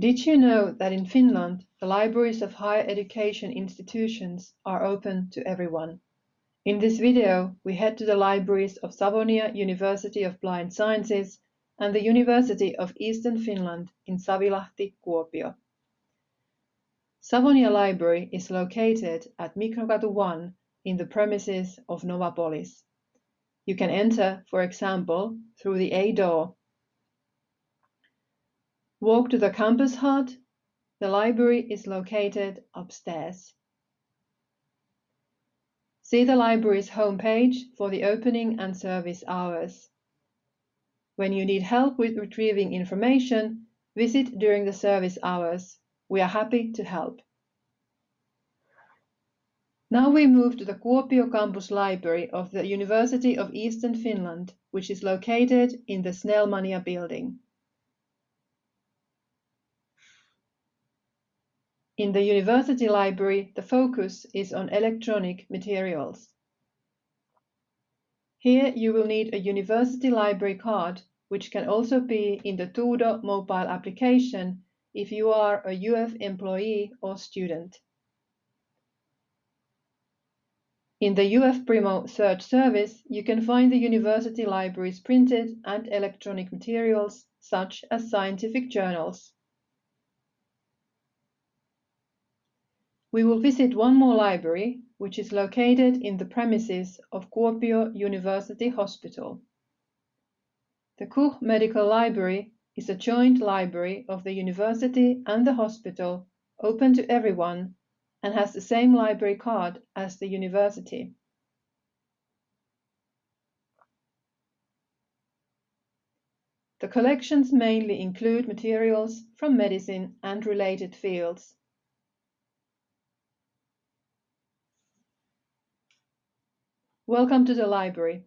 Did you know that in Finland, the libraries of higher education institutions are open to everyone? In this video, we head to the libraries of Savonia University of Applied Sciences and the University of Eastern Finland in Savilahti, Kuopio. Savonia Library is located at Microkatu 1 in the premises of Novapolis. You can enter, for example, through the A door Walk to the campus hut. The library is located upstairs. See the library's homepage for the opening and service hours. When you need help with retrieving information, visit during the service hours. We are happy to help. Now we move to the Kuopio Campus Library of the University of Eastern Finland, which is located in the Snellmania building. In the university library, the focus is on electronic materials. Here you will need a university library card, which can also be in the Tuudo mobile application if you are a UEF employee or student. In the UEF Primo search service, you can find the university library's printed and electronic materials, such as scientific journals. We will visit one more library, which is located in the premises of Kuopio University Hospital. The KUH Medical Library is a joint library of the university and the hospital, open to everyone, and has the same library card as the university. The collections mainly include materials from medicine and related fields. Welcome to the library.